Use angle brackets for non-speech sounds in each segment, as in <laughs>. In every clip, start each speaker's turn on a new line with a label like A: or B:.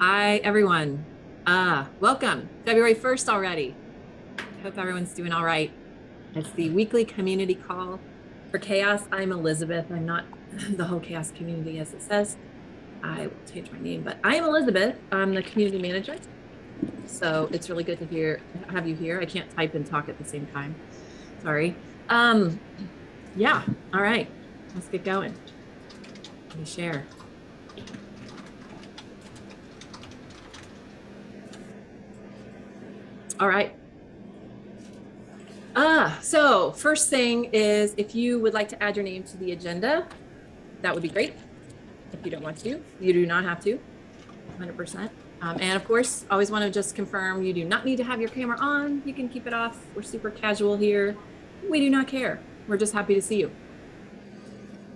A: Hi, everyone. Uh, welcome. February 1st already. I Hope everyone's doing all right. It's the weekly community call for chaos. I'm Elizabeth. I'm not <clears throat> the whole chaos community as it says. I will change my name, but I am Elizabeth. I'm the community manager. So it's really good to hear have you here. I can't type and talk at the same time. Sorry. Um, yeah. All right. Let's get going. Let me share. All right. Ah, so first thing is if you would like to add your name to the agenda, that would be great. If you don't want to, you do not have to, 100%. Um, and of course, always want to just confirm you do not need to have your camera on. You can keep it off. We're super casual here. We do not care. We're just happy to see you.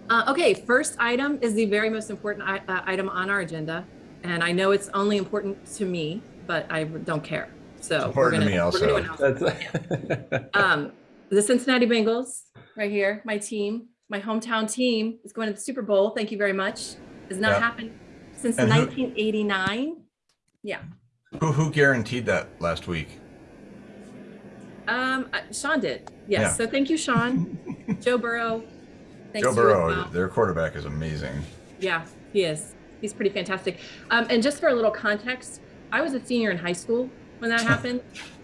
A: Uh, okay, first item is the very most important uh, item on our agenda. And I know it's only important to me, but I don't care. So
B: we're gonna, to me also. <laughs>
A: um, the Cincinnati Bengals right here, my team, my hometown team is going to the Super Bowl. Thank you very much. Has not yeah. happened since and 1989. Who, yeah.
B: Who who guaranteed that last week?
A: Um, uh, Sean did. Yes. Yeah. So thank you, Sean. <laughs> Joe Burrow.
B: Joe Burrow, well. their quarterback is amazing.
A: Yeah, he is. He's pretty fantastic. Um, and just for a little context, I was a senior in high school when that happened.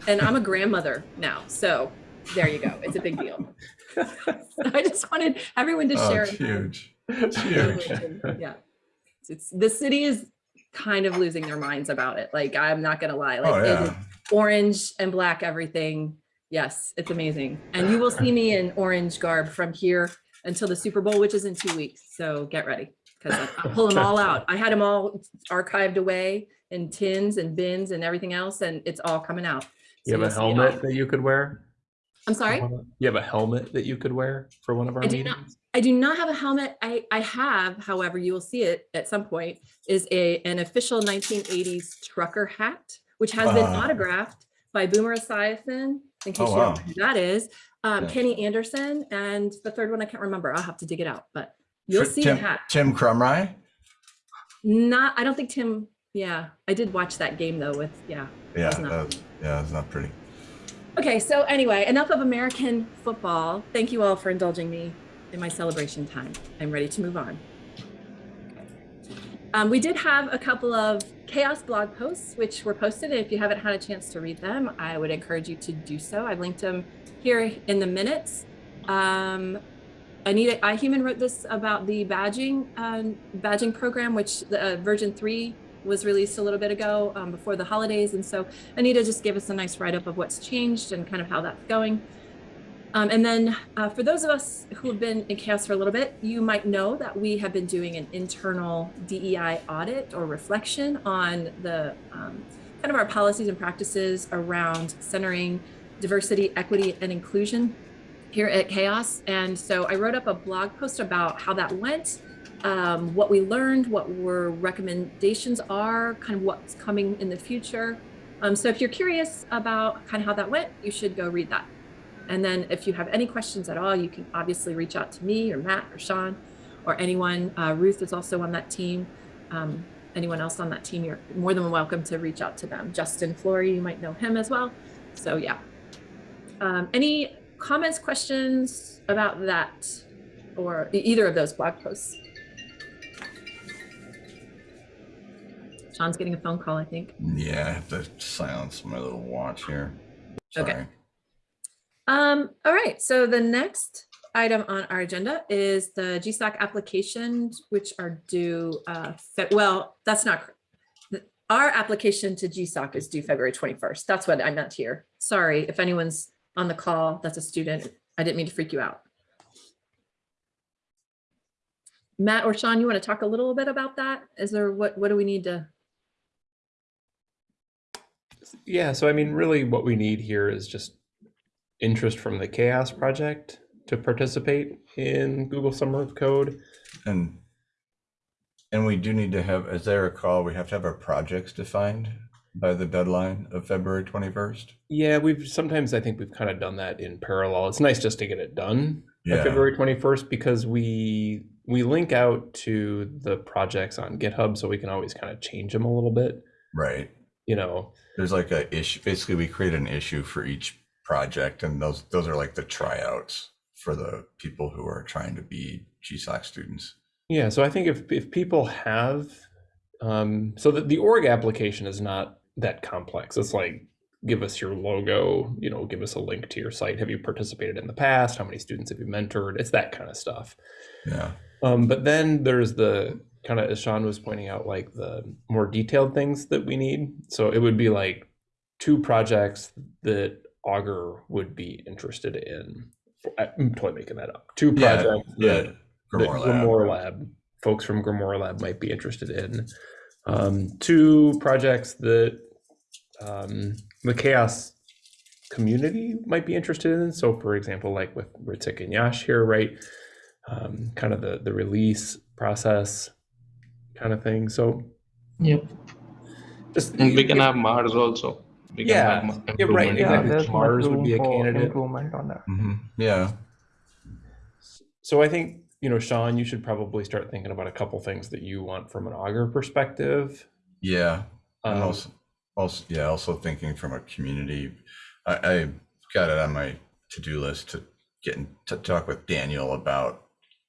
A: and I'm a grandmother now. So there you go. It's a big deal. <laughs> I just wanted everyone to oh, share.
B: It's huge. It's huge.
A: yeah. It's, the city is kind of losing their minds about it. Like, I'm not going to lie. Like, oh, yeah. orange and black everything. Yes, it's amazing. And you will see me in orange garb from here until the Super Bowl, which is in two weeks. So get ready because I'll pull them all out. I had them all archived away in tins and bins and everything else, and it's all coming out.
C: You have a helmet that you could wear?
A: I'm sorry?
C: You have a helmet that you could wear for one of our I
A: meetings? Do not, I do not have a helmet. I, I have, however, you will see it at some point, is a an official 1980s trucker hat, which has uh, been autographed by Boomer Esiason, in case oh, you wow. don't know who that is, um, yeah. Kenny Anderson, and the third one I can't remember. I'll have to dig it out, but you'll see
B: Tim,
A: a hat.
B: Tim Krumrie?
A: Not, I don't think Tim yeah, I did watch that game though with, yeah.
B: Yeah, that yeah, it's not pretty.
A: Okay, so anyway, enough of American football. Thank you all for indulging me in my celebration time. I'm ready to move on. Um, we did have a couple of chaos blog posts, which were posted. And if you haven't had a chance to read them, I would encourage you to do so. I've linked them here in the minutes. Um, Anita Ihuman wrote this about the badging uh, badging program, which the uh, version three was released a little bit ago um, before the holidays. And so Anita just gave us a nice write up of what's changed and kind of how that's going. Um, and then uh, for those of us who have been in chaos for a little bit, you might know that we have been doing an internal DEI audit or reflection on the um, kind of our policies and practices around centering diversity, equity, and inclusion here at Chaos. And so I wrote up a blog post about how that went um, what we learned, what were recommendations are, kind of what's coming in the future. Um, so if you're curious about kind of how that went, you should go read that. And then if you have any questions at all, you can obviously reach out to me or Matt or Sean or anyone. Uh, Ruth is also on that team. Um, anyone else on that team, you're more than welcome to reach out to them. Justin Flory, you might know him as well. So yeah. Um, any comments, questions about that or either of those blog posts? Sean's getting a phone call, I think.
B: Yeah, I have to silence my little watch here. Sorry. Okay.
A: Um, all right, so the next item on our agenda is the GSOC applications, which are due, uh, well, that's not, our application to GSOC is due February 21st. That's what I meant here. Sorry, if anyone's on the call that's a student, I didn't mean to freak you out. Matt or Sean, you want to talk a little bit about that? Is there, what, what do we need to
C: yeah, so I mean, really what we need here is just interest from the chaos project to participate in Google Summer of Code.
B: And and we do need to have, as I recall, we have to have our projects defined by the deadline of February 21st.
C: Yeah, we've sometimes I think we've kind of done that in parallel. It's nice just to get it done yeah. by February 21st because we we link out to the projects on GitHub, so we can always kind of change them a little bit.
B: Right.
C: You know,
B: There's like a issue, basically we create an issue for each project and those, those are like the tryouts for the people who are trying to be GSOC students.
C: Yeah, so I think if if people have, um, so that the org application is not that complex. It's like give us your logo, you know, give us a link to your site. Have you participated in the past? How many students have you mentored? It's that kind of stuff.
B: Yeah.
C: Um, but then there's the kind of as Sean was pointing out, like the more detailed things that we need. So it would be like two projects that Augur would be interested in. I'm totally making that up. Two projects
B: Yeah.
C: that that
B: Grimoire Lab.
C: Grimoire Lab, folks from Grimoire Lab might be interested in. Um, two projects that um, the chaos community might be interested in. So, for example, like with Ritik and Yash here, right? Um, kind of the the release process, kind of thing. So,
D: Yep.
C: just
D: And we can have Mars also. We can
C: Yeah,
D: have
C: yeah, right,
D: improvement
E: Yeah,
C: exactly. Mars would be a candidate.
E: improvement on that.
B: Mhm. Yeah.
C: So I think, you know, Sean, you should probably start thinking about a couple things that you want from an Augur perspective.
B: Yeah. And
C: Um,
B: also, also, yeah, also thinking from a community, I, I got it on my to-do list to get in, to talk with Daniel about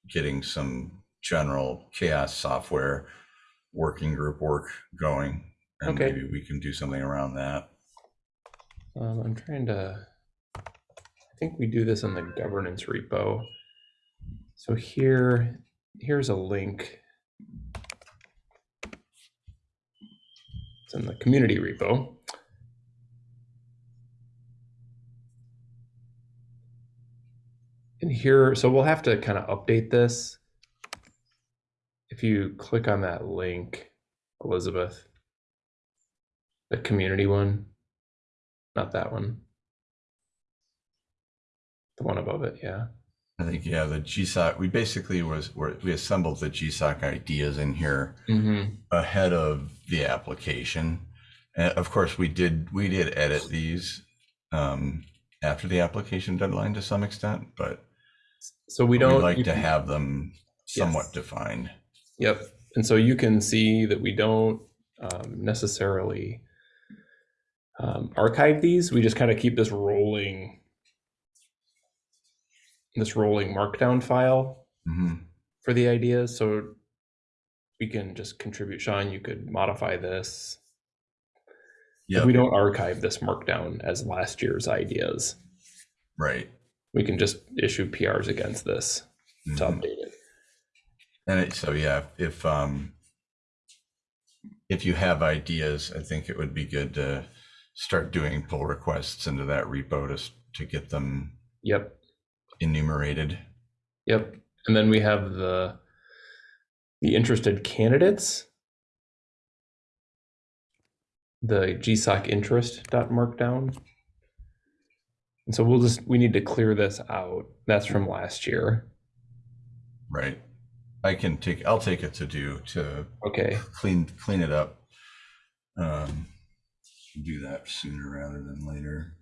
B: getting some general chaos software working group work going. And
C: Okay.
B: maybe we can do something around that.
C: Um, I'm trying to, I think we do this in the governance repo. So here, here's a link. It's in the community repo. And here, so we'll have to kind of update this. If you click on that link, Elizabeth, the community one, not that one. The one above it, yeah.
B: I think, yeah, the GSOC, we basically was, were- we assembled the GSOC ideas in here
C: Mm-hmm.
B: ahead of the application. And of course, we did, we did edit these um, after the application deadline to some extent, but
C: So we don't.
B: like to have them somewhat
C: Yes.
B: defined.
C: Yep. And so you can see that we don't um, necessarily um, archive these. We just kind of keep this rolling, this rolling markdown file
B: Mhm.
C: for the ideas. So we can just contribute. Sean, you could modify this.
B: Yeah,
C: We don't archive this markdown as last year's ideas.
B: right.
C: We can just issue PRs against this to
B: Mhm.
C: update it.
B: And it, so, yeah, if, um, if you have ideas, I think it would be good to start doing pull requests into that repo to, to get them
C: Yep.
B: enumerated.
C: Yep. And then we have the the interested candidates. The GSOC interest dot markdown. And so we'll just we need to clear this out. That's from last year.
B: Right. I can take, I'll take it to do, to
C: Okay.
B: clean, clean it up. Um, do that sooner rather than later.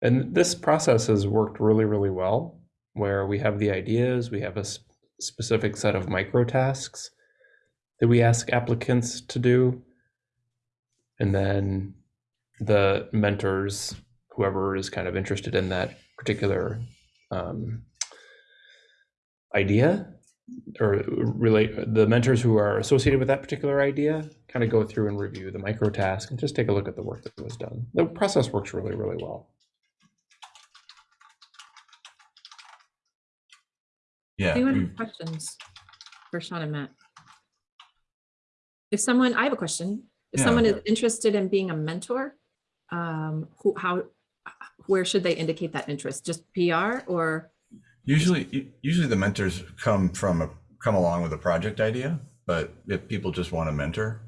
C: And this process has worked really, really well, where we have the ideas, we have a specific set of micro tasks that we ask applicants to do. And then the mentors, whoever is kind of interested in that particular um, idea, or relate the mentors who are associated with that particular idea, kind of go through and review the micro task and just take a look at the work that was done. The process works really, really well.
B: Yeah.
A: Anyone
B: we-
A: have questions for Sean and Matt? If someone, I have a question. If
B: Yeah.
A: someone is interested in being a mentor, um, who, how, where should they indicate that interest? Just PR or?
B: Usually, usually the mentors come from a, come along with a project idea, but if people just want to mentor,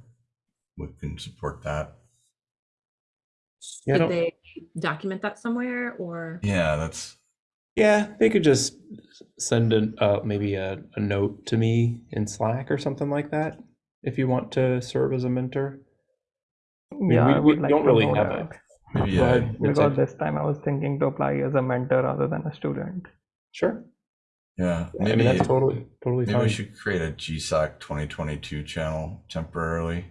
B: we can support that.
C: Yeah, I
A: Should they document that somewhere or?
B: Yeah, that's,
C: Yeah, they could just send a uh, maybe a, a note to me in Slack or something like that if you want to serve as a mentor. mean,
E: Yeah,
C: we-
E: I
C: we
E: would like
C: don't really have
E: that.
B: maybe, yeah.
E: Because this time I was thinking to apply as a mentor rather than a student.
C: Sure.
B: Yeah,
C: I mean,
B: maybe,
C: that's totally, totally
B: maybe we should create a GSOC 2022 channel temporarily.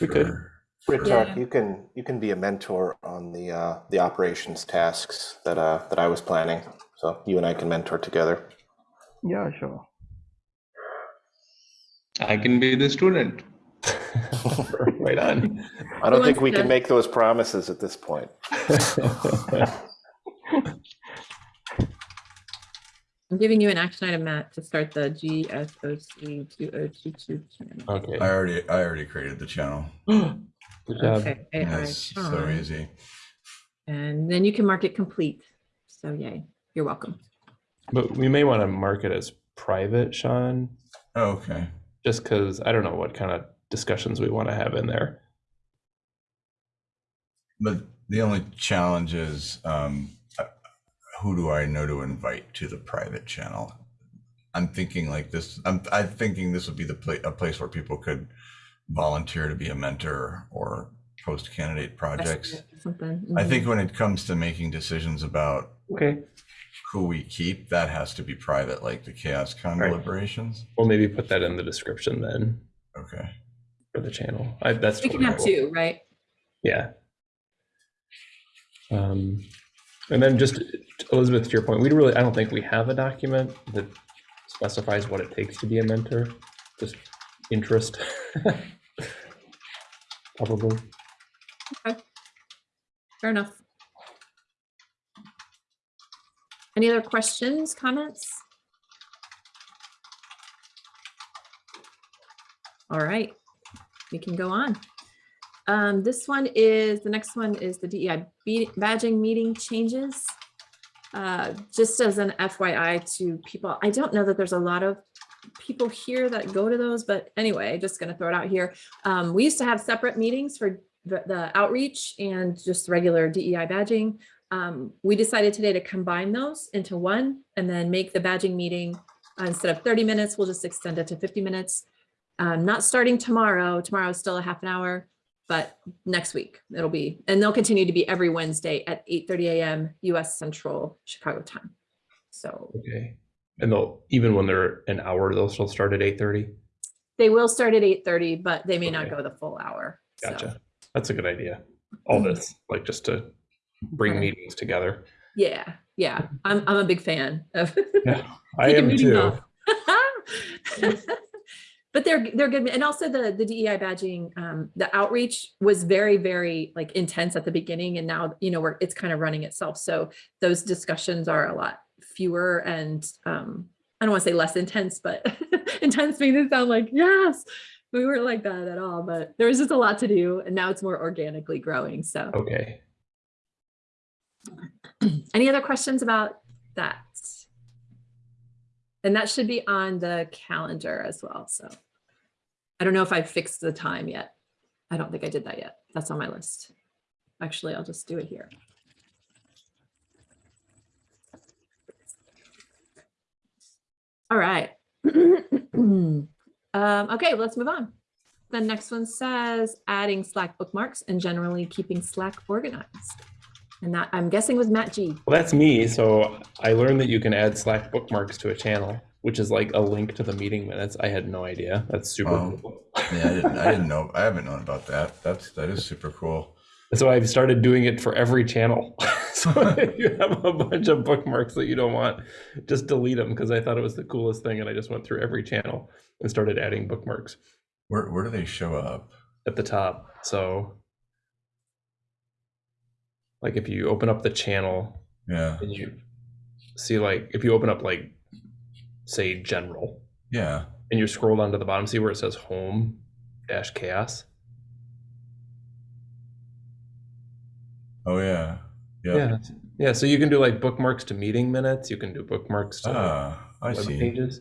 C: We could.
B: for-
E: Rick,
B: for-
A: Yeah.
E: you can you can be a mentor on the uh, the operations tasks that uh, that I was planning. So you and I can mentor together.
F: Yeah, sure.
D: I can be the student. <laughs>
C: right on.
E: I don't think we
A: to-
E: can make those promises at this point. <laughs> <laughs>
A: I'm giving you an action item, Matt, to start the GSOC 2022 channel.
C: okay.
B: I already, I already created the channel. <gasps>
C: Good job.
A: Okay, AI
B: It's so
A: Sean.
B: easy.
A: And then you can mark it complete. So yay, you're welcome.
C: But we may want to mark it as private, Sean,
B: Oh, okay.
C: just because I don't know what kind of discussions we want to have in there.
B: But the only challenge is, um, who do I know to invite to the private channel? I'm thinking like this, I'm, I'm thinking this would be the pla- a place where people could volunteer to be a mentor or post candidate projects.
A: Something.
B: I
A: mhm.
B: think when it comes to making decisions about
C: Okay.
B: who we keep, that has to be private, like the Chaos Con
C: Right.
B: deliberations.
C: We'll maybe put that in the description then
B: Okay.
C: for the channel. I, that's
A: We can have
C: cool.
A: two, right?
C: Yeah. Um, and then just Elizabeth, to your point, we really, I don't think we have a document that specifies what it takes to be a mentor. Just interest. <laughs> Probably. Okay.
A: Fair enough. Any other questions, comments? All right, we can go on. Um, this one is, the next one is the DEI badging meeting changes. Uh, just as an FYI to people, I don't know that there's a lot of people here that go to those, but anyway, just gonna throw it out here. Um, we used to have separate meetings for the, the outreach and just regular DEI badging. Um, we decided today to combine those into one and then make the badging meeting uh, instead of 30 minutes, we'll just extend it to 50 minutes. Um, not starting tomorrow. Tomorrow is still a half an hour, but next week it'll be, and they'll continue to be every Wednesday at 8:30 a.m. US Central Chicago time. So
C: Okay. And they'll, even when they're an hour, they'll still start at 8:30?
A: they will start at 8:30, but they may not go the full hour. so.
C: Gotcha. That's a good idea. All this, like just to bring
A: Okay.
C: meetings together.
A: Yeah, yeah, I'm, I'm a big fan of. <laughs>
C: Yeah, I am too. <laughs>
A: But they're, they're good. And also the, the DEI badging, um, the outreach was very, very like intense at the beginning and now, you know, we're, it's kind of running itself. So those discussions are a lot fewer and, um, I don't want to say less intense, but <laughs> intense makes it sound like, yes, we weren't like that at all, but there was just a lot to do and now it's more organically growing. So
C: Okay. <clears throat>
A: any other questions about that? And that should be on the calendar as well, so. I don't know if I fixed the time yet. I don't think I did that yet. That's on my list. Actually, I'll just do it here. All right. <clears throat> Um, okay, let's move on. The next one says adding Slack bookmarks and generally keeping Slack organized. And that I'm guessing was Matt G.
C: Well, that's me. So I learned that you can add Slack bookmarks to a channel, which is like a link to the meeting minutes. I had no idea. That's super
B: Wow.
C: cool.
B: Yeah, I didn't, I didn't know, I haven't known about that. That's, that is super cool.
C: So I've started doing it for every channel. <laughs> so if you have a bunch of bookmarks that you don't want, just delete them because I thought it was the coolest thing. And I just went through every channel and started adding bookmarks
B: Where, where do they show up?
C: at the top. So like if you open up the channel
B: Yeah,
C: and you see like if you open up like say general
B: yeah.
C: and you scroll down to the bottom, see where it says home dash chaos.
B: Oh, yeah. Yeah.
C: Yeah. Yeah. So you can do like bookmarks to meeting minutes. You can do bookmarks to
B: Ah, I see.
C: pages.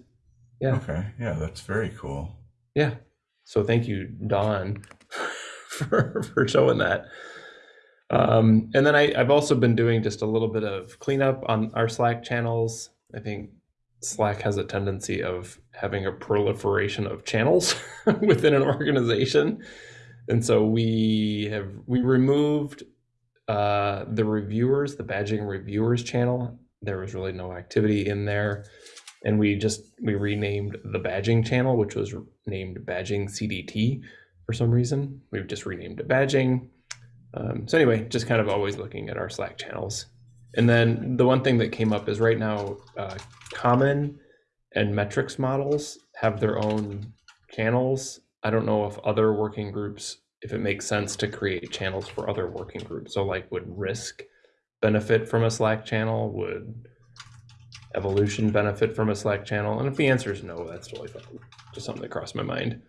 C: Yeah.
B: Okay, yeah, that's very cool.
C: Yeah. So thank you, Don, <laughs> for, for showing that. Um, and then I, I've also been doing just a little bit of cleanup on our Slack channels. I think Slack has a tendency of having a proliferation of channels <laughs> within an organization. And so we have we removed uh, the reviewers, the badging reviewers channel. There was really no activity in there. and we just we renamed the badging channel, which was named badging CDT for some reason. We've just renamed it badging. Um, so anyway, just kind of always looking at our Slack channels. And then the one thing that came up is right now, uh, Common and metrics models have their own channels. I don't know if other working groups, if it makes sense to create channels for other working groups. So like would risk benefit from a Slack channel? Would evolution benefit from a Slack channel? And if the answer is no, that's totally fine. Just something that crossed my mind.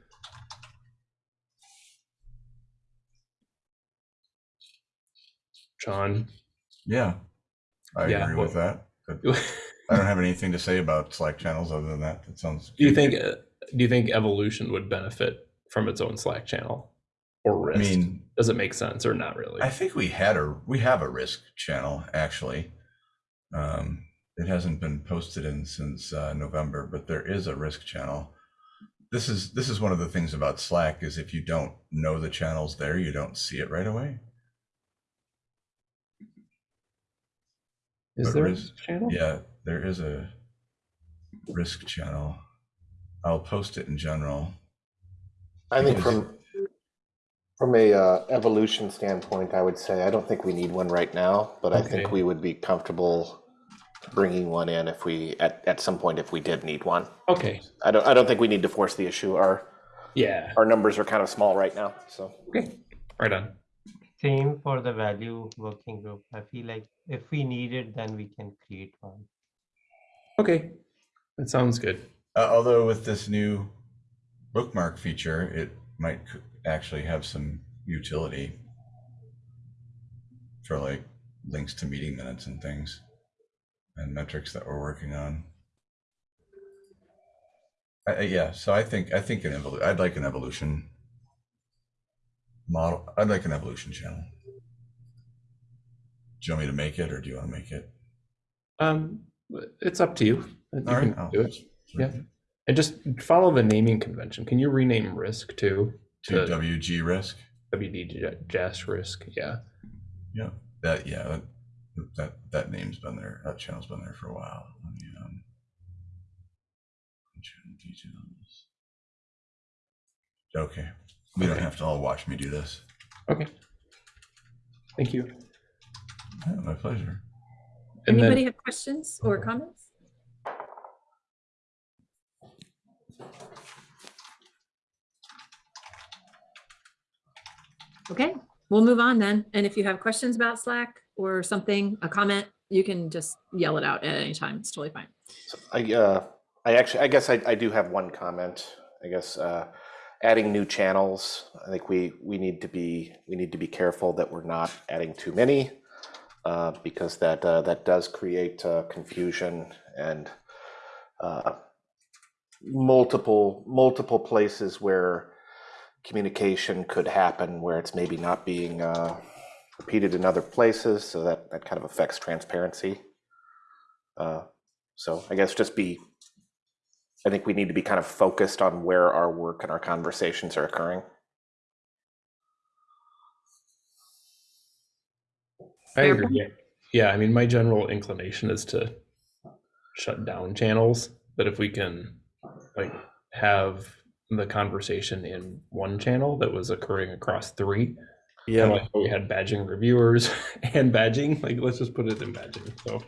C: Sean,
B: Yeah. I
C: Yeah,
B: agree with that. <laughs> I don't have anything to say about Slack channels other than that. That sounds.
C: Do you think uh, do you think evolution would benefit from its own Slack channel or
B: I
C: risk?
B: mean,
C: Does it make sense or not really?
B: I think we had a we have a risk channel actually. Um, it hasn't been posted in since uh, November, but there is a risk channel. This is this is one of the things about Slack is if you don't know the channel's there, you don't see it right away.
C: Is
B: but
C: there a channel?
B: Yeah, there is a risk channel. I'll post it in general.
E: I think from from a uh, evolution standpoint, I would say I don't think we need one right now, but I think we would be comfortable bringing one in if we at, at some point if we did need one.
C: Okay.
E: I don't I don't think we need to force the issue. Our
C: Yeah.
E: our numbers are kind of small right now, so
C: Okay. Right on.
F: Same for the value working group. I feel like if we need it, then we can create one.
C: Okay. That sounds good.
B: Uh, although with this new bookmark feature, it might actually have some utility for like links to meeting minutes and things and metrics that we're working on. I, I- yeah, so I think I think an evolu- I'd like an evolution model. I'd like an evolution channel. Do you want me to make it, or do you want to make it?
C: Um, it's up to you. You
B: All right,
C: do it. Yeah. And just follow the naming convention. Can you rename risk to
B: To
C: To-
B: WG risk.
C: WD Jazz risk? Yeah.
B: Yeah, that yeah, that that, that name's been there. That channel's been there for a while. Let me, um. Okay, we don't have to all watch me do this.
C: Okay. Thank you.
B: Yeah, my pleasure.
C: And
A: Anybody
C: then,
A: have questions or comments? Okay, we'll move on then. And if you have questions about Slack or something, a comment, you can just yell it out at any time. It's totally fine.
E: I uh I actually I guess I, I do have one comment. I guess uh adding new channels, I think we we need to be we need to be careful that we're not adding too many uh because that uh, that does create uh, confusion and uh multiple multiple places where communication could happen where it's maybe not being uh repeated in other places so that that kind of affects transparency. Uh so I guess just be, I think we need to be kind of focused on where our work and our conversations are occurring.
C: I agree. Yeah. Yeah. I mean, my general inclination is to shut down channels, but if we can like have the conversation in one channel that was occurring across three,
G: Yeah,
C: like we had badging reviewers <laughs> and badging, like let's just put it in badging. So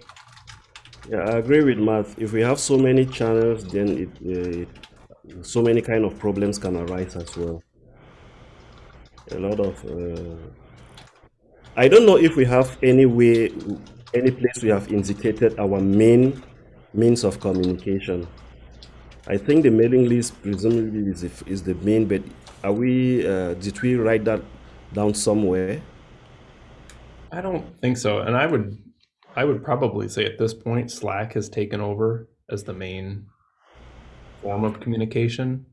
G: yeah, I agree with Matt. If we have so many channels, then it, uh, so many kind of problems can arise as well. A lot of. Uh, I don't know if we have any way, any place we have indicated our main means of communication. I think the mailing list presumably is is the main, but are we? Uh, did we write that down somewhere?
C: I don't think so. And I would I would probably say at this point Slack has taken over as the main form of communication.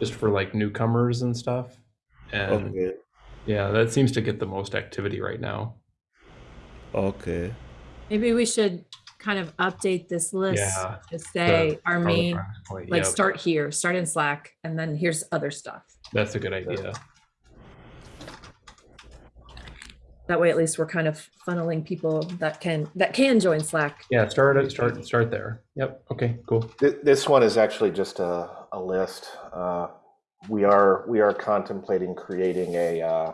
C: Just for like newcomers and stuff. And
G: Okay.
C: yeah, that seems to get the most activity right now.
G: Okay.
A: Maybe we should kind of update this list
C: Yeah,
A: to say our main,
C: point,
A: like
C: yep,
A: start here, start in Slack, and then here's other stuff.
C: That's a good idea.
A: That way at least we're kind of funneling people that can that can join Slack.
C: Yeah, start it. Start start there. Yep. Okay. Cool.
E: This one is actually just a, a list. Uh, we are we are contemplating creating a uh,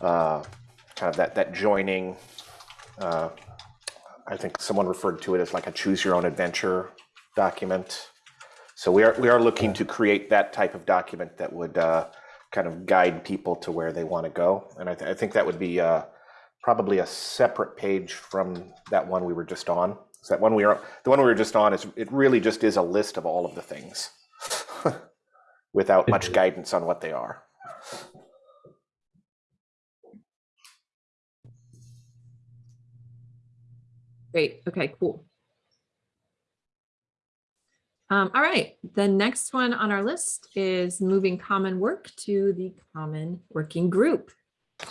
E: uh, kind of that that joining. Uh, I think someone referred to it as like a choose your own adventure document. So we are we are looking to create that type of document that would uh, kind of guide people to where they want to go, and I, th- I think that would be uh, probably a separate page from that one we were just on. So that one we are the one we were just on is it really just is a list of all of the things <laughs> without much guidance on what they are.
A: Great. Okay, cool. Um, all right, the next one on our list is moving common work to the common working group. <laughs>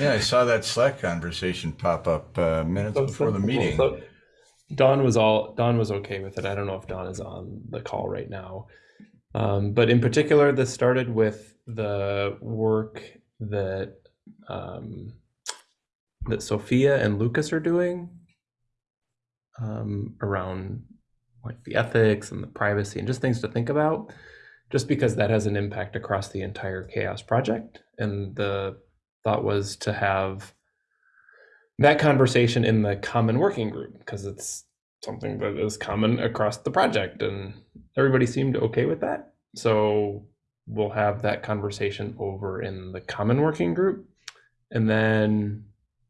B: Yeah, I saw that Slack conversation pop up uh, minutes
C: So-
B: before the meeting.
C: so Dawn was all Dawn was okay with it. I don't know if Dawn is on the call right now. Um, but in particular, this started with the work that um, that Sophia and Lucas are doing um, around like the ethics and the privacy and just things to think about. Just because that has an impact across the entire chaos project, and the thought was to have that conversation in the common working group because it's something that is common across the project and everybody seemed okay with that so we'll have that conversation over in the common working group and then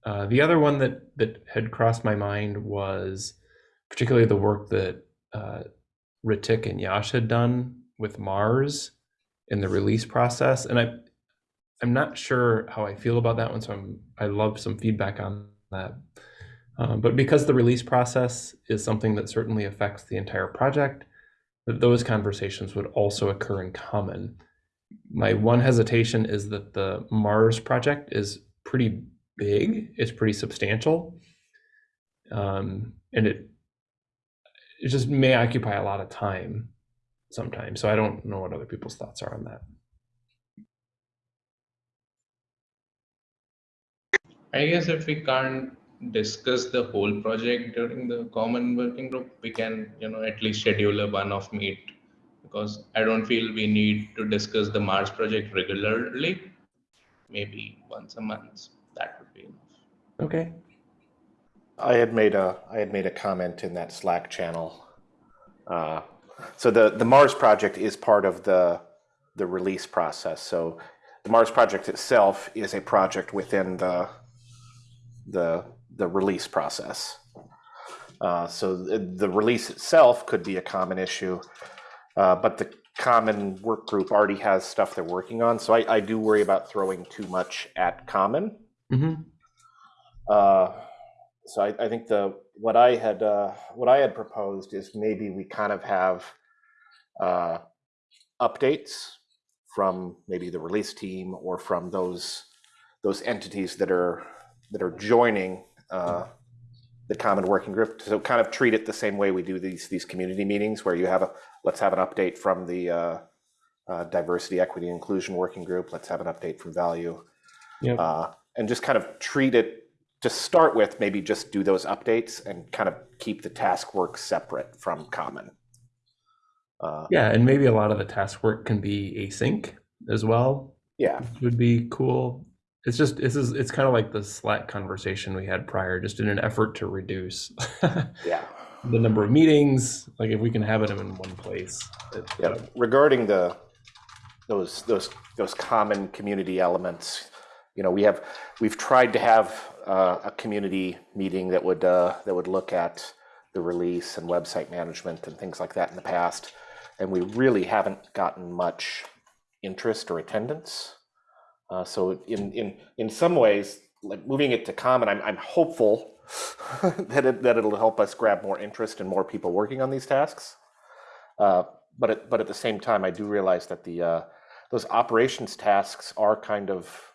C: uh, the other one that that had crossed my mind was particularly the work that uh, Ritik and Yash had done with Mars in the release process and I I'm not sure how I feel about that one, so I'm I love some feedback on that. Um, but because the release process is something that certainly affects the entire project, that those conversations would also occur in common. My one hesitation is that the Mars project is pretty big, it's pretty substantial, um, and it it just may occupy a lot of time sometimes. So I don't know what other people's thoughts are on that.
D: I guess if we can't discuss the whole project during the common working group, we can, you know, at least schedule a one-off meet. Because I don't feel we need to discuss the Mars project regularly. Maybe once a month, that would be enough.
C: Okay.
E: I had made a I had made a comment in that Slack channel. Uh, so the the Mars project is part of the the release process. So the Mars project itself is a project within the the the release process. Uh, so the, the release itself could be a common issue, uh, but the common work group already has stuff they're working on. So I, I do worry about throwing too much at common.
C: hmm
E: Uh, so I, I think the what I had uh, what I had proposed is maybe we kind of have uh, updates from maybe the release team or from those those entities that are that are joining uh, the common working group. So kind of treat it the same way we do these these community meetings, where you have a let's have an update from the uh, uh, diversity, equity, inclusion working group. Let's have an update from value
C: Yep.
E: uh, and just kind of treat it to start with maybe just do those updates and kind of keep the task work separate from common uh,
C: Yeah, and maybe a lot of the task work can be async as well.
E: yeah
C: Would be cool. It's just this is it's kind of like the Slack conversation we had prior, just in an effort to reduce <laughs>
E: yeah
C: the number of meetings. Like if we can have it in one place. it-
E: yeah regarding the those those those common community elements you know we have we've tried to have uh, a community meeting that would uh, that would look at the release and website management and things like that in the past. And we really haven't gotten much interest or attendance. Uh, so in in in some ways like moving it to common i'm, I'm hopeful <laughs> that it that it'll help us grab more interest and more people working on these tasks. Uh, but at, but at the same time, I do realize that the uh, those operations tasks are kind of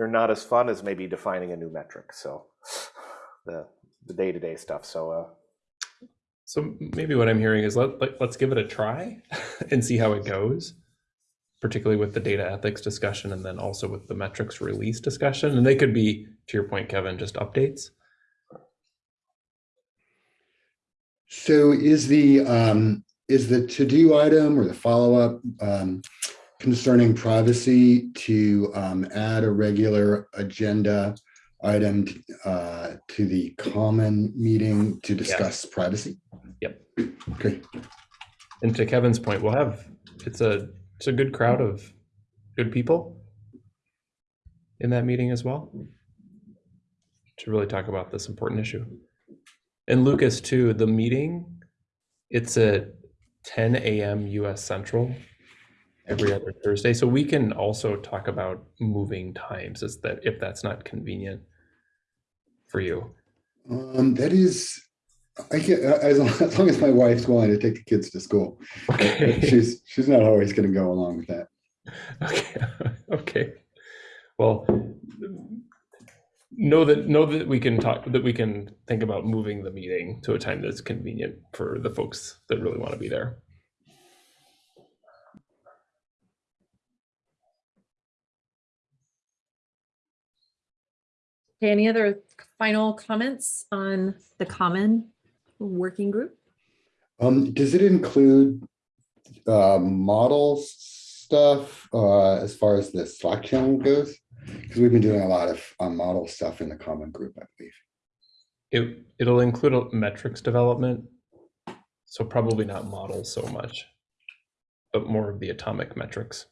E: they're not as fun as maybe defining a new metric. So the the day to day stuff. So uh,
C: So maybe what I'm hearing is let, let let's give it a try <laughs> and see how it goes. particularly with the data ethics discussion and then also with the metrics release discussion. And they could be, to your point, Kevin, just updates.
H: So is the, um, is the to-do item or the follow-up, um, concerning privacy to, um, add a regular agenda item, uh, to the common meeting to discuss privacy?
C: Yep.
H: Okay,
C: And to Kevin's point, we'll have, it's a, it's a good crowd of good people in that meeting as well to really talk about this important issue. And Lucas too, the meeting, it's at 10 a.m. US Central every other Thursday. So we can also talk about moving times is that if that's not convenient for you.
H: um, that is, I can, as long, as long as my wife's willing to take the kids to school.
C: Okay. <laughs>
H: She's, she's not always gonna go along with that.
C: Okay, <laughs> okay. Well, know that know that we can talk that we can think about moving the meeting to a time that's convenient for the folks that really want to be there.
A: Okay, any other final comments on the common working group?
H: Um, does it include, uh, model stuff, uh, as far as the Slack channel goes? Because we've been doing a lot of, um, model stuff in the common group, I believe.
C: It it'll include a metrics development, so probably not models so much, but more of the atomic metrics.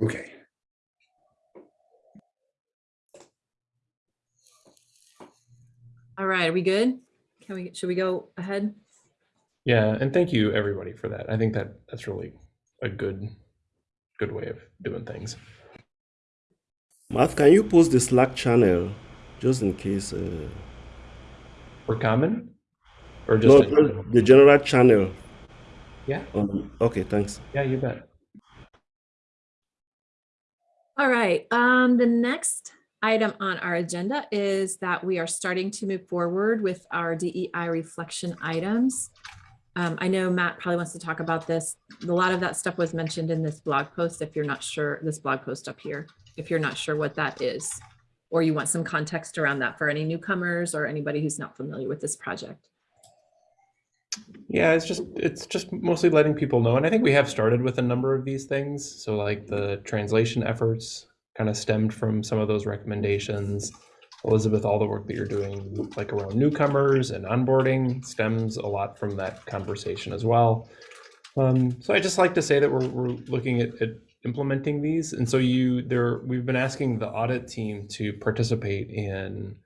H: Okay.
A: All right, are we good? Can we, should we go ahead?
C: Yeah, and thank you everybody for that. I think that that's really a good good way of doing things.
G: Matt, can you post the Slack channel just in case? Uh,
C: For common, or
G: no,
C: just in-
G: just the general channel.
C: yeah,
G: Um, okay, thanks.
C: yeah, you bet.
A: All right, um, the next item on our agenda is that we are starting to move forward with our DEI reflection items. Um, I know Matt probably wants to talk about this. A lot of that stuff was mentioned in this blog post. If you're not sure, this blog post up here, if you're not sure what that is, or you want some context around that for any newcomers or anybody who's not familiar with this project.
C: Yeah, it's just it's just mostly letting people know, and I think we have started with a number of these things. So like the translation efforts kind of stemmed from some of those recommendations. Elizabeth, all the work that you're doing, like around newcomers and onboarding, stems a lot from that conversation as well. Um, so I just like to say that we're we're looking at, at implementing these, and so you there we've been asking the audit team to participate in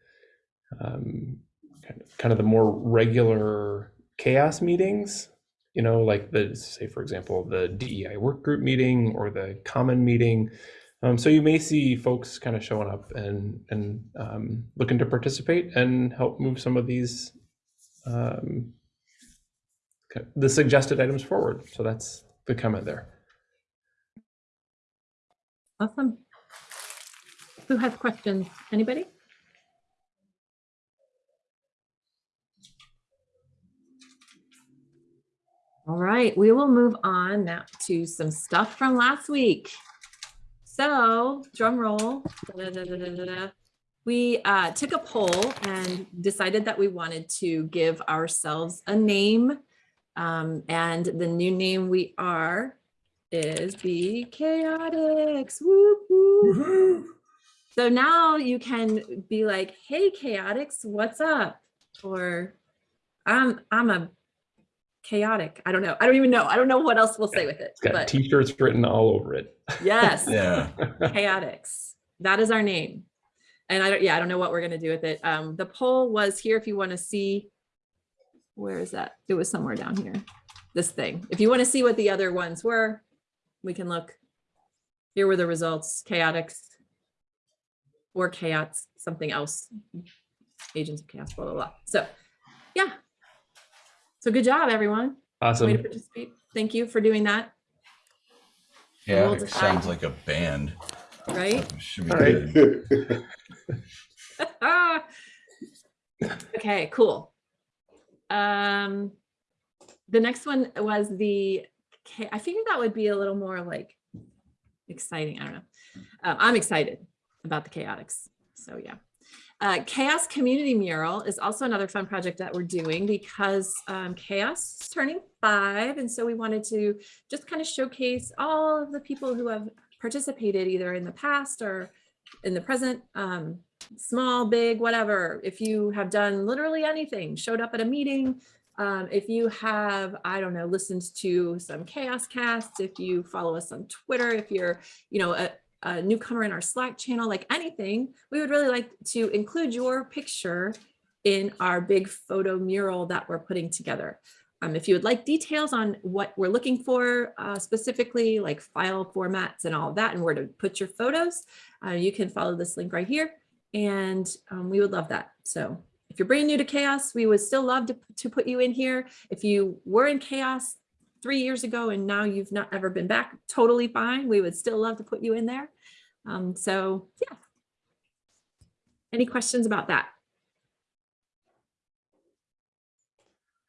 C: um, kind of, kind of the more regular chaos meetings you know like the say for example the dei work group meeting or the common meeting um, so you may see folks kind of showing up and and um, looking to participate and help move some of these um, the suggested items forward so that's the comment there
A: Awesome. Who has questions? Anybody? All right, we will move on now to some stuff from last week. So drum roll. Da-da-da-da-da-da. We uh, took a poll and decided that we wanted to give ourselves a name. Um, and the new name we are is the Chaotix. So now you can be like, hey, Chaotix, what's up? Or I'm I'm a chaotic. I don't know. I don't even know. I don't know what else we'll say with it.
C: it's got
A: But
C: t-shirts written all over it
A: yes,
B: Yeah.
A: Chaotix. That is our name. And I don't, yeah, I don't know what we're gonna do with it. Um, the poll was here if you want to see. Where is that? It was somewhere down here. This thing. If you want to see what the other ones were, we can look. Here were the results, Chaotix. Or chaos, something else. Agents of chaos, blah, blah, blah. So, yeah. So good job, everyone. Way to
C: awesome
A: participate. Thank you for doing that,
B: Yeah,
A: We'll
B: it sounds like a band.
A: right?
B: Should be
C: All right.
B: good. <laughs>
A: okay, cool. Um, the next one was the I figured that would be a little more like exciting. I don't know. Um, I'm excited about the chaotics. So yeah. Uh, Chaos Community Mural is also another fun project that we're doing because um, Chaos is turning five. And so we wanted to just kind of showcase all of the people who have participated either in the past or in the present, um, small, big, whatever. If you have done literally anything, showed up at a meeting, um, if you have, I don't know, listened to some chaos casts, if you follow us on Twitter, if you're, you know, a, a newcomer in our Slack channel, like anything, we would really like to include your picture in our big photo mural that we're putting together. Um, if you would like details on what we're looking for uh, specifically, like file formats and all that, and where to put your photos, uh, you can follow this link right here. And um, we would love that. So if you're brand new to chaos, we would still love to, to put you in here. If you were in chaos three years ago and now you've not ever been back, totally fine. We would still love to put you in there. Um, so yeah. Any questions about that?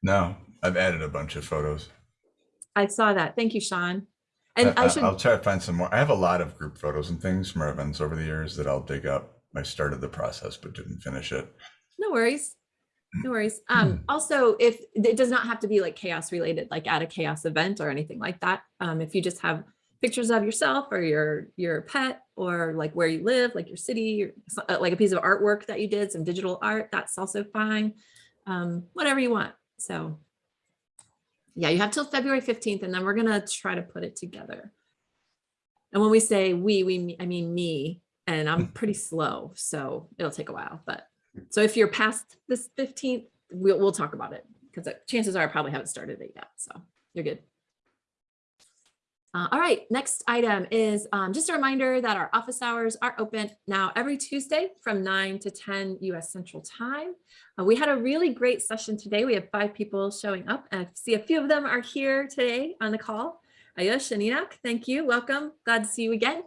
B: No, I've added a bunch of photos.
A: I saw that. Thank you, Sean. And
B: I,
A: I should,
B: will try to find some more. I have a lot of group photos and things from our events over the years that I'll dig up. I started the process but didn't finish it.
A: no worries. No worries. Um, also, if it does not have to be like chaos related, like at a chaos event or anything like that. Um, if you just have pictures of yourself or your your pet or like where you live, like your city, or uh, like a piece of artwork that you did, some digital art, that's also fine. Um, whatever you want. So yeah, you have till February 15th and then we're gonna try to put it together. And when we say we, we, I mean me, and I'm pretty slow, so it'll take a while, but so if you're past this 15th, we'll, we'll talk about it because chances are I probably haven't started it yet. So you're good. Uh, all right, next item is um, just a reminder that our office hours are open now every Tuesday from 9 to 10 US Central Time. Uh, we had a really great session today. We have five people showing up I see a few of them are here today on the call. Ayush and Enoch, thank you. Welcome. Glad to see you again.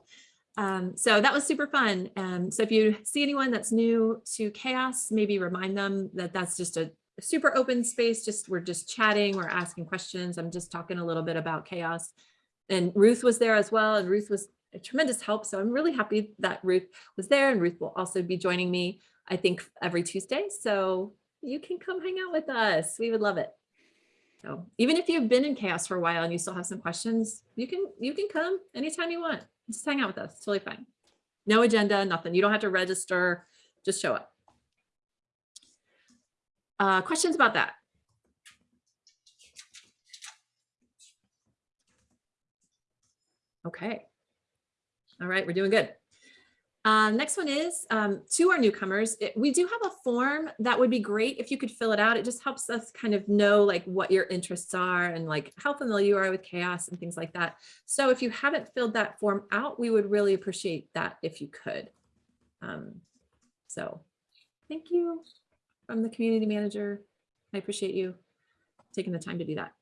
A: Um, so that was super fun. Um, so if you see anyone that's new to chaos, maybe remind them that that's just a super open space. Just we're just chatting, we're asking questions. I'm just talking a little bit about chaos. And Ruth was there as well. And Ruth was a tremendous help. So I'm really happy that Ruth was there and Ruth will also be joining me, I think every Tuesday. So you can come hang out with us. We would love it. So even if you've been in chaos for a while and you still have some questions, you can you can come anytime you want. Just hang out with us. It's totally fine. No agenda, nothing. You don't have to register. Just show up. Uh, questions about that? Okay. All right, we're doing good. Uh, next one is um, to our newcomers. It, we do have a form that would be great if you could fill it out. It just helps us kind of know like what your interests are and like how familiar you are with chaos and things like that. So if you haven't filled that form out, we would really appreciate that if you could. Um, so thank you from the community manager. I appreciate you taking the time to do that.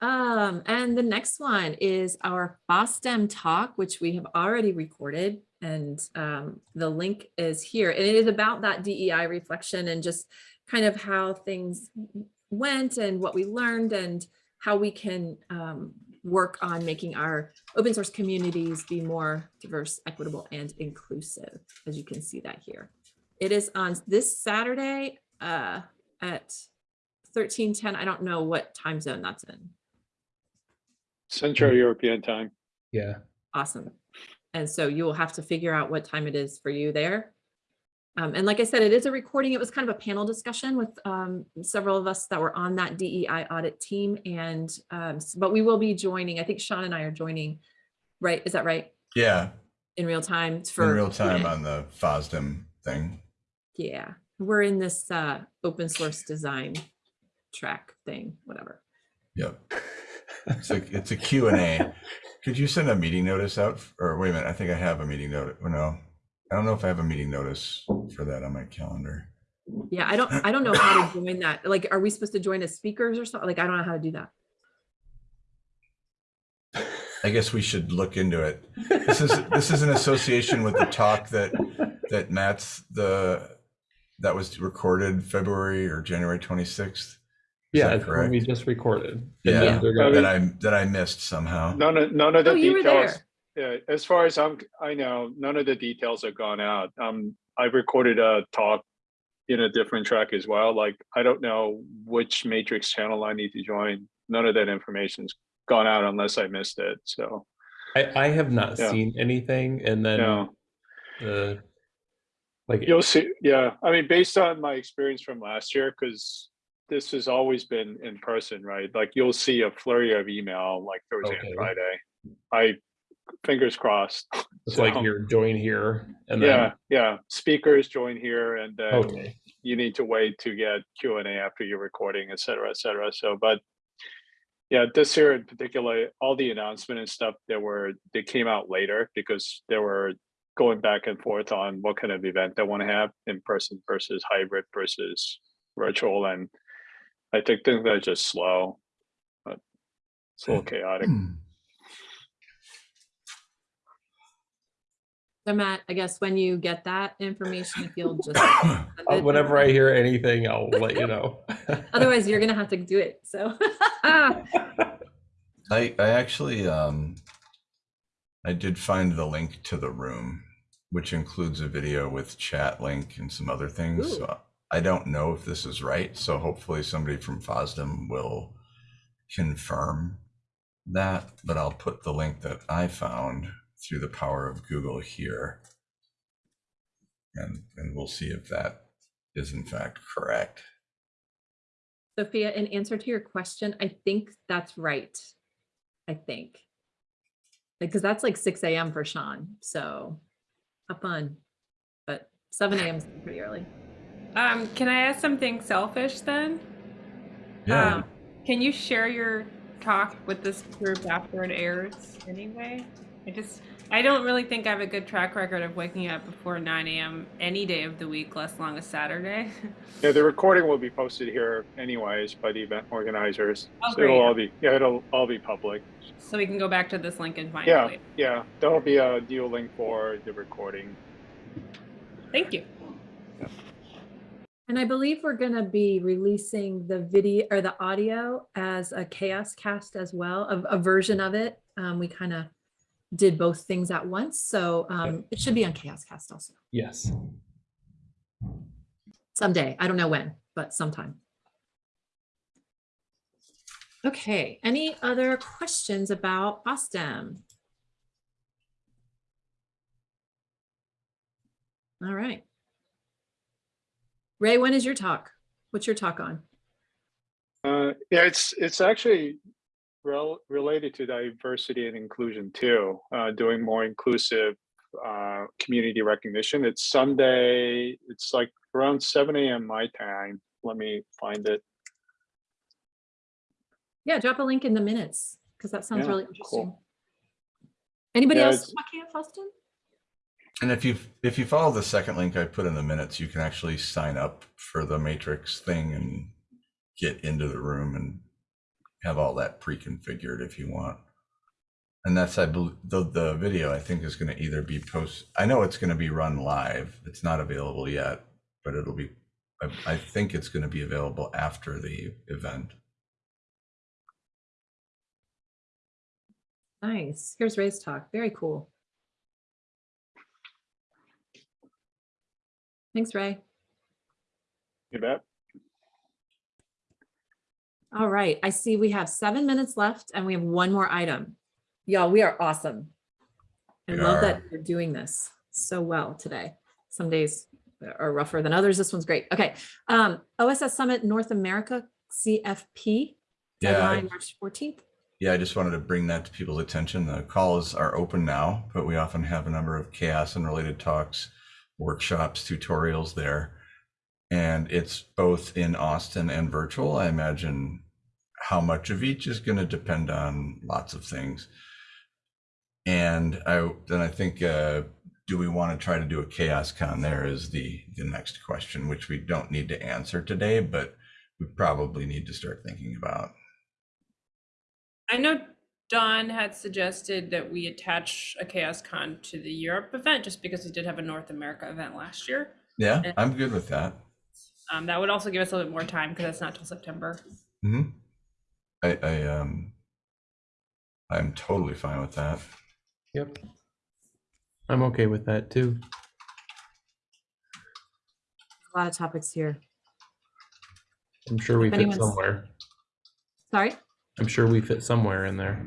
A: Um, and the next one is our FOSDEM talk, which we have already recorded. And um, the link is here. And it is about that DEI reflection and just kind of how things went and what we learned and how we can um, work on making our open source communities be more diverse, equitable, and inclusive, as you can see that here. It is on this Saturday uh, at 1310. I don't know what time zone that's in.
I: Central European time.
C: Yeah.
A: Awesome. And so you will have to figure out what time it is for you there. Um, and like I said, it is a recording. It was kind of a panel discussion with um, several of us that were on that DEI audit team. And um, but we will be joining. I think Sean and I are joining. Right? Is that right?
B: Yeah,
A: In real time
B: in
A: for
B: real time
A: Q&A.
B: on the FOSDEM thing.
A: Yeah, we're in this uh, open source design track thing, whatever.
B: Yep. It's a, it's a Q and A. Could you send a meeting notice out? Or wait a minute, I think I have a meeting notice. No. I don't know if I have a meeting notice for that on my calendar.
A: Yeah, I don't I don't know how to join that. Like, are we supposed to join as speakers or something? Like, I don't know how to do that.
B: I guess we should look into it. This is, this is an association with the talk that, that Matt's the, that was recorded February or January 26th.
C: Yeah,
B: that
C: it's when we just recorded. And
B: Yeah,
C: then gonna-
B: that I, that I missed somehow.
I: None of, none of the
A: Oh, you were there.
I: details. Yeah, as far as I'm, I know, none of the details have gone out. Um, I've recorded a talk in a different track as well. Like, I don't know which matrix channel I need to join. None of that information's gone out unless I missed it. So,
C: I, I have not
I: Yeah.
C: seen anything, and then
I: no.
C: the like
I: You'll see, yeah, I mean, based on my experience from last year, because this has always been in person, right? Like you'll see a flurry of email like Thursday
C: Okay.
I: and Friday. I, fingers crossed. <laughs>
C: it's like you're join here and then
I: Yeah, yeah, speakers join here and then
C: okay.
I: you need to wait to get Q and A after your recording, et cetera, et cetera. So, but yeah, this year in particular, all the announcement and stuff that were, they came out later because they were going back and forth on what kind of event they want to have in person versus hybrid versus virtual. And I think things are just slow, but it's a little chaotic.
B: Hmm.
A: So Matt, I guess when you get that information, if you'll just. <coughs>
C: Uh, whenever I hear anything, I'll let you know. <laughs> <laughs>
A: Otherwise, you're gonna have to do it, so. <laughs>
B: I, I actually, um, I did find the link to the room, which includes a video with chat link and some other things.
A: Ooh.
B: So I don't know if this is right, so hopefully somebody from FOSDEM will confirm that, but I'll put the link that I found through the power of Google here. And, and we'll see if that is in fact correct.
A: Sophia, in answer to your question, I think that's right. I think. Because that's like six AM for Sean, so have fun. But seven AM is pretty early.
J: Um, can I ask something selfish then?
B: Yeah,
J: Um, can you share your talk with this group after it airs anyway? I just, I don't really think I have a good track record of waking up before 9 a.m. any day of the week, less long a Saturday. <laughs>
I: Yeah, the recording will be posted here anyways by the event organizers.
J: Oh,
I: So it'll all be, yeah, it'll all be public.
J: so we can go back to this link and find it
I: Yeah, yeah, there'll be a new link for the recording.
J: Thank you.
A: And I believe we're gonna be releasing the video or the audio as a chaos cast as well, a, a version of it. Um, we kind of did both things at once, so um, it should be on chaos cast also
C: yes.
A: someday. I don't know when, but sometime. Okay, any other questions about FOSDEM? All right. Ray, when is your talk? What's your talk on?
I: Uh, yeah, it's, it's actually rel- related to diversity and inclusion too, uh, doing more inclusive uh, community recognition. It's Sunday, it's like around seven AM my time. Let me find it.
A: Yeah, drop a link in the minutes because that sounds
I: Yeah,
A: really
I: cool.
A: interesting. Anybody
I: Yeah,
A: else talking at?
B: And if you if you follow the second link I put in the minutes, you can actually sign up for the Matrix thing and get into the room and have all that pre-configured if you want. And that's I believe the the video I think is going to either be post. I know it's going to be run live. It's not available yet, but it'll be. I, I think it's going to be available after the event.
A: Nice. Here's Ray's talk. Very cool. Thanks, Ray.
I: You bet.
A: All right, I see we have seven minutes left and we have one more item. Y'all, we are awesome. I
B: We
A: love that you're doing this so well today. Some days are rougher than others. This one's great. Okay. Um, OSS Summit North America CFP
B: Yeah, I-
A: March 14th.
B: Yeah, I just wanted to bring that to people's attention. The calls are open now, but we often have a number of chaos and related talks, workshops, tutorials there. And it's both in Austin and virtual. I imagine how much of each is going to depend on lots of things. And I then I think uh, do we want to try to do a chaos con there is the the next question, which we don't need to answer today, but we probably need to start thinking about.
J: I know Dawn had suggested that we attach a Chaos Con to the Europe event just because we did have a North America event last year.
B: Yeah,
J: And-
B: I'm good with that.
J: Um, that would also give us a little bit more time because that's not till September.
B: hmm I, I, um, I'm totally fine with that.
C: Yep. I'm okay with that too.
A: A lot of topics here.
C: I'm sure we
A: If
C: fit
A: anyone's-
C: somewhere.
A: Sorry?
C: I'm sure we fit somewhere in there.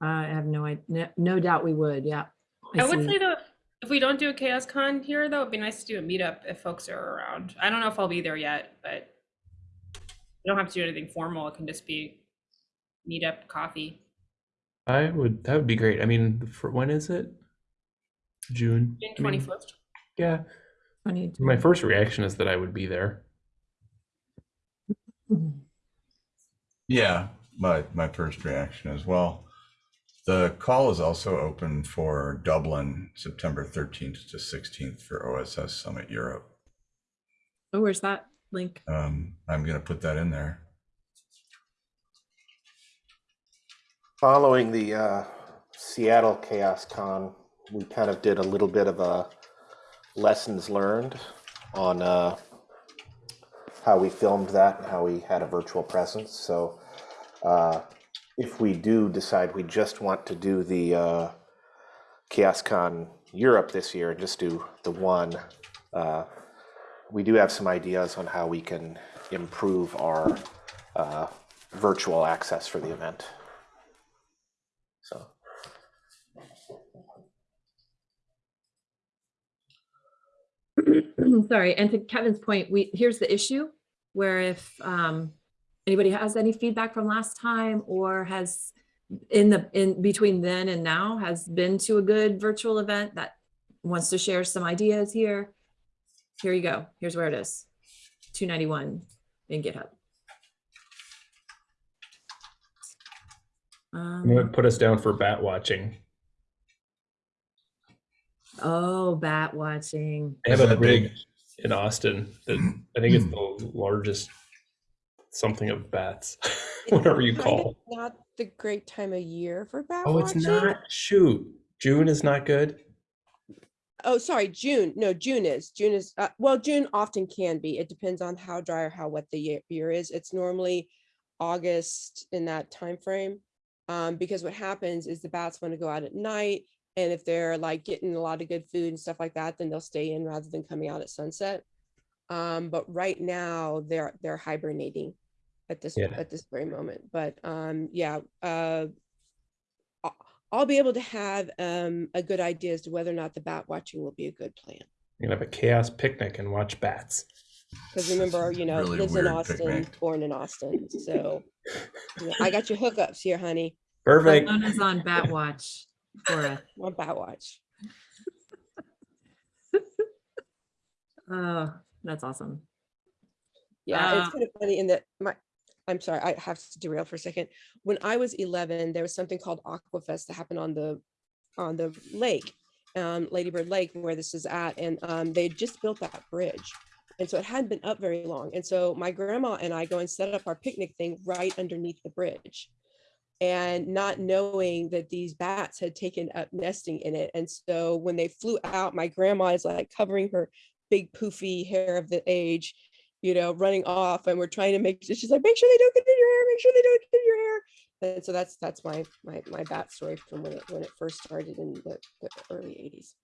A: I have no, idea. no, no doubt we would, yeah.
J: I would say though, if we don't do a Chaos Con here, though, it'd be nice to do a meetup if folks are around. I don't know if I'll be there yet, but you don't have to do anything formal. It can just be meetup, coffee.
C: I would, that would be great. I mean, for, when is it? June?
J: June
C: I mean,
J: 21st.
C: Yeah,
A: 22.
C: my first reaction is that I would be there. <laughs> Hmm.
B: Yeah, my, my first reaction as well. The call is also open for Dublin, September 13th to 16th for OSS Summit Europe.
A: Oh, where's that link?
B: Um, I'm gonna put that in there.
E: Following the uh, Seattle Chaos Con, we kind of did a little bit of a lessons learned on uh, how we filmed that and how we had a virtual presence. So uh, if we do decide we just want to do the uh, Chaos Europe this year and just do the one, uh, we do have some ideas on how we can improve our uh, virtual access for the event. So. <clears throat>
A: Sorry, and to Kevin's point, we, here's the issue, where if um, anybody has any feedback from last time or has in the, in between then and now has been to a good virtual event that wants to share some ideas here, here you go. Here's where it is. 291 in GitHub.
C: I'm gonna
A: Um,
C: put us down for bat watching.
A: oh, bat watching.
C: I have a
B: that big?
C: In Austin that I think it's the largest something of bats, <laughs> whatever you
K: Kind of
C: call.
K: Not the great time of year for bat
C: Oh, it's
K: watching.
C: not. Shoot, June is not good.
K: Oh, sorry, June. No, June is. June is, uh, well, June often can be. It depends on how dry or how wet the year, year is. It's normally August in that time frame. Um, because what happens is the bats want to go out at night. And if they're like getting a lot of good food and stuff like that, then they'll stay in rather than coming out at sunset. Um, but right now they're they're hibernating at this
C: Yeah.
K: at this very moment. But um, yeah, uh, I'll- I'll be able to have um, a good idea as to whether or not the bat watching will be a good plan.
C: You're gonna have a chaos picnic and watch bats.
K: Because remember, you know,
B: Really
K: lives in Austin,
B: picnic.
K: born in Austin. So you know, I got your hookups here, honey.
C: Perfect.
A: Salona's on bat watch for a
K: On bat watch. <laughs>
A: Oh, that's awesome.
K: Yeah, it's
A: Uh,
K: kind of funny in that my, I'm sorry, I have to derail for a second. When I was 11, there was something called Aquafest that happened on the, on the lake, um, Lady Bird Lake, where this is at, and um, they had just built that bridge. And so it hadn't been up very long. And so my grandma and I go and set up our picnic thing right underneath the bridge. And not knowing that these bats had taken up nesting in it. And so when they flew out, my grandma is like covering her big poofy hair of the age you know, running off and we're trying to make, she's like, make sure they don't get in your hair, make sure they don't get in your hair. And so that's, that's my, my, my bat story from when it, when it first started in the, the early eighties.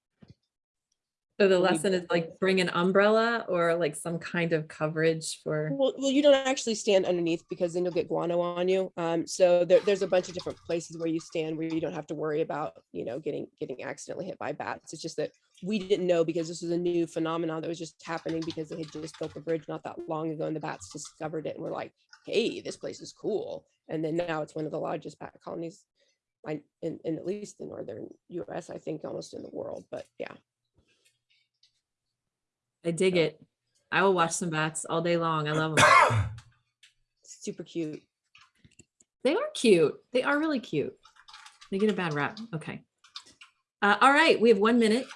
A: So the lesson is like bring an umbrella or like some kind of coverage for,
K: Well, well, you don't actually stand underneath because then you'll get guano on you. Um, so there, there's a bunch of different places where you stand where you don't have to worry about, you know, getting, getting accidentally hit by bats. It's just that we didn't know because this was a new phenomenon that was just happening because they had just built the bridge not that long ago and the bats discovered it and were like, hey, this place is cool. And then now it's one of the largest bat colonies in, in at least the northern US, I think almost in the world, but yeah.
A: I dig it. I will watch some bats all day long. I love <coughs> them.
K: Super cute.
A: They are cute. They are really cute. They get a bad rap. Okay. Uh, all right, we have one minute.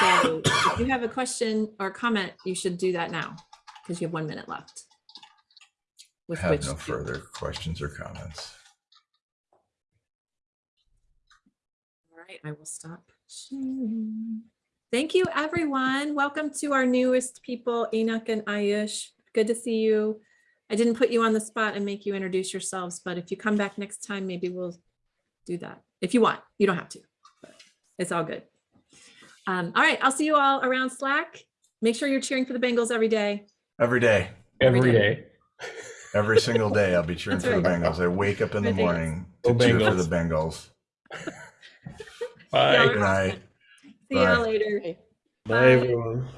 A: So if you have a question or comment, you should do that now because you have one minute left. With
B: Have
A: which
B: no
A: to-
B: further questions or comments.
A: All right, I will stop sharing. Thank you, everyone. Welcome to our newest people, Enoch and Ayush. Good to see you. I didn't put you on the spot and make you introduce yourselves, but if you come back next time, maybe we'll do that. If you want, you don't have to, but it's all good. Um, all right, I'll see you all around Slack. Make sure you're cheering for the Bengals every day.
B: Every day,
A: Every
C: Every
A: day.
C: day.
B: every single day, I'll be <laughs> cheering
A: That's
B: for the. Bengals. I wake up in the
A: Good
B: morning
C: Go
B: to cheer for the Bengals.
C: Bye.
B: Good night.
A: See y'all later.
G: Bye,
A: Bye.
G: everyone.